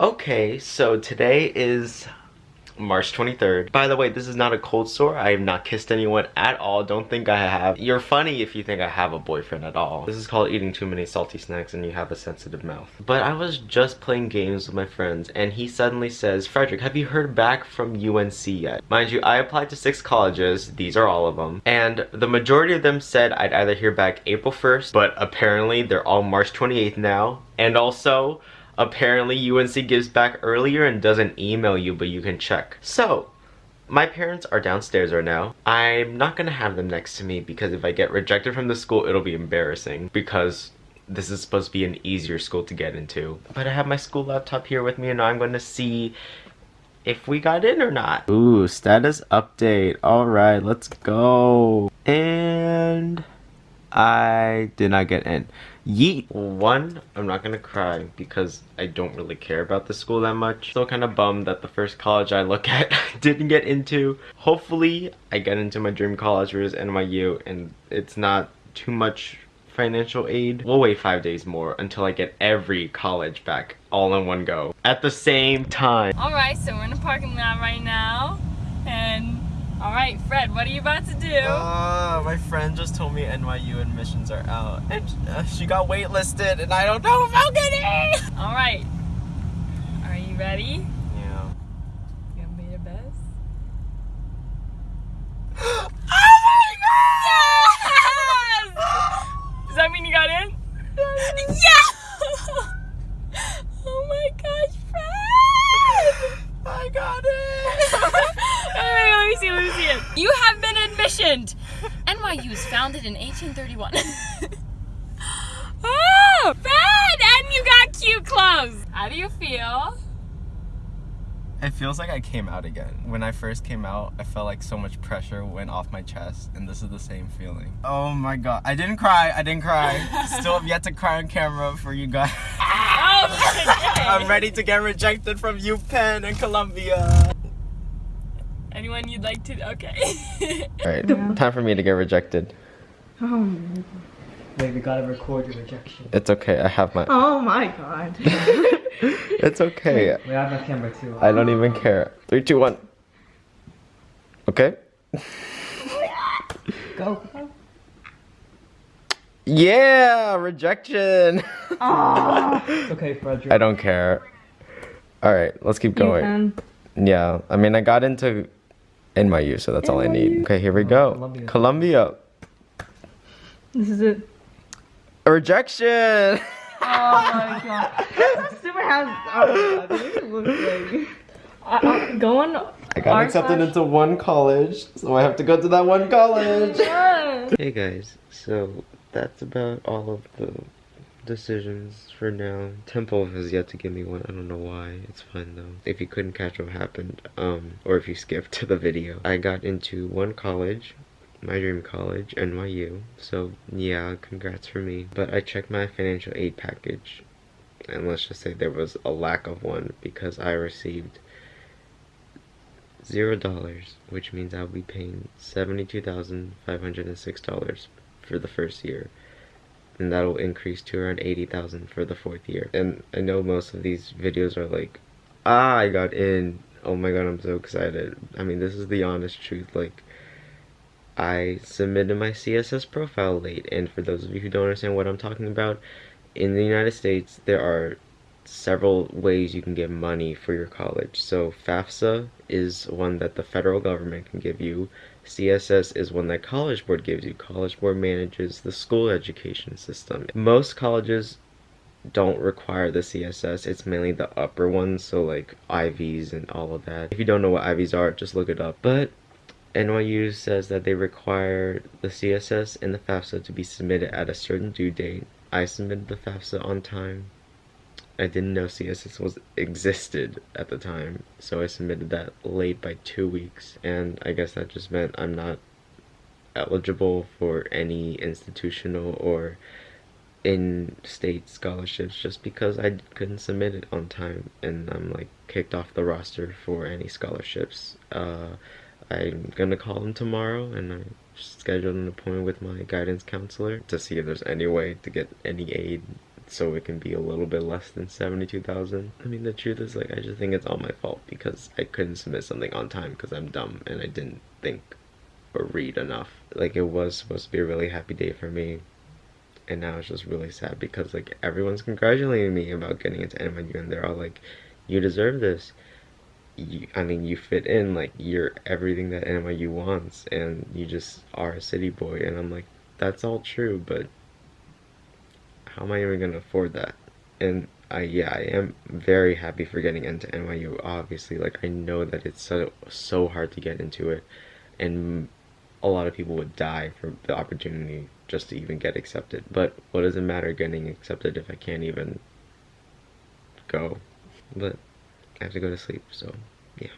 Okay, so today is March 23rd. By the way, this is not a cold sore. I have not kissed anyone at all. Don't think I have. You're funny if you think I have a boyfriend at all. This is called eating too many salty snacks and you have a sensitive mouth. But I was just playing games with my friends and he suddenly says, Frederick, have you heard back from UNC yet? Mind you, I applied to six colleges. These are all of them. And the majority of them said I'd either hear back April 1st, but apparently they're all March 28th now. And also, Apparently UNC gives back earlier and doesn't email you, but you can check. So, my parents are downstairs right now. I'm not gonna have them next to me because if I get rejected from the school, it'll be embarrassing because this is supposed to be an easier school to get into. But I have my school laptop here with me and I'm gonna see if we got in or not. Ooh, status update. All right, let's go. And I did not get in. Yeet. One, I'm not gonna cry because I don't really care about the school that much. Still kind of bummed that the first college I look at didn't get into. Hopefully, I get into my dream college, which is NYU, and it's not too much financial aid. We'll wait five days more until I get every college back all in one go at the same time. Alright, so we're in the parking lot right now, and all right, Fred, what are you about to do? Uh, my friend just told me NYU admissions are out. And uh, she got waitlisted and I don't know if I'll get in. All right. Are you ready? Yeah. You gonna be your best? oh my god! Yes! Does that mean you got in? yeah! oh my gosh, Fred! I got it! let me see, let me see it. You have been admissioned. NYU was founded in 1831. oh, Fred! And you got cute clothes. How do you feel? It feels like I came out again. When I first came out, I felt like so much pressure went off my chest, and this is the same feeling. Oh my god. I didn't cry, I didn't cry. Still have yet to cry on camera for you guys. Oh, I'm ready to get rejected from UPenn and Columbia. Anyone you'd like to? Okay. Alright, time for me to get rejected. Oh. Wait, we gotta record your rejection. It's okay, I have my. Oh my god. it's okay. We have my camera too. I don't even care. Three, two, one. Okay. Go. Yeah, rejection. Oh. Ah. It's okay, Frederick. I don't care. All right, let's keep going. Yeah, I mean, I got into NYU, so that's all I need. Okay, here we go. Columbia. Columbia. This is it. A rejection. Oh my god. Super has. Oh my god. This oh looks like. Going. I got accepted into one college, so I have to go to that one college. hey guys, so that's about all of the decisions for now. Temple has yet to give me one. I don't know why. It's fine though. If you couldn't catch what happened, um, or if you skipped to the video, I got into one college, my dream college, NYU. So yeah, congrats for me. But I checked my financial aid package, and let's just say there was a lack of one because I received zero dollars, which means I'll be paying seventy-two thousand five hundred and six dollars for the first year and that'll increase to around 80,000 for the fourth year. And I know most of these videos are like, ah, I got in. Oh my god, I'm so excited. I mean, this is the honest truth. Like, I submitted my CSS profile late, and for those of you who don't understand what I'm talking about, in the United States, there are several ways you can get money for your college. So FAFSA is one that the federal government can give you. CSS is one that College Board gives you. College Board manages the school education system. Most colleges don't require the CSS. It's mainly the upper ones, so like Ivies and all of that. If you don't know what Ivies are, just look it up. But NYU says that they require the CSS and the FAFSA to be submitted at a certain due date. I submitted the FAFSA on time. I didn't know CSS was existed at the time, so I submitted that late by two weeks, and I guess that just meant I'm not eligible for any institutional or in-state scholarships just because I couldn't submit it on time, and I'm like kicked off the roster for any scholarships. Uh, I'm gonna call them tomorrow, and I scheduled an appointment with my guidance counselor to see if there's any way to get any aid so it can be a little bit less than 72,000. I mean, the truth is, like, I just think it's all my fault because I couldn't submit something on time because I'm dumb and I didn't think or read enough. Like, it was supposed to be a really happy day for me, and now it's just really sad because, like, everyone's congratulating me about getting into NYU and they're all like, you deserve this. You, I mean, you fit in, like, you're everything that NYU wants, and you just are a city boy. And I'm like, that's all true, but how am I even gonna afford that? And I yeah, I am very happy for getting into NYU. Obviously, like I know that it's so so hard to get into it, and a lot of people would die for the opportunity just to even get accepted. But what does it matter getting accepted if I can't even go? But I have to go to sleep, so yeah.